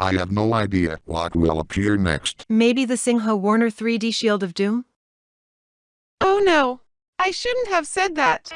I have no idea what will appear next. Maybe the Singha Warner 3D Shield of Doom? Oh no, I shouldn't have said that.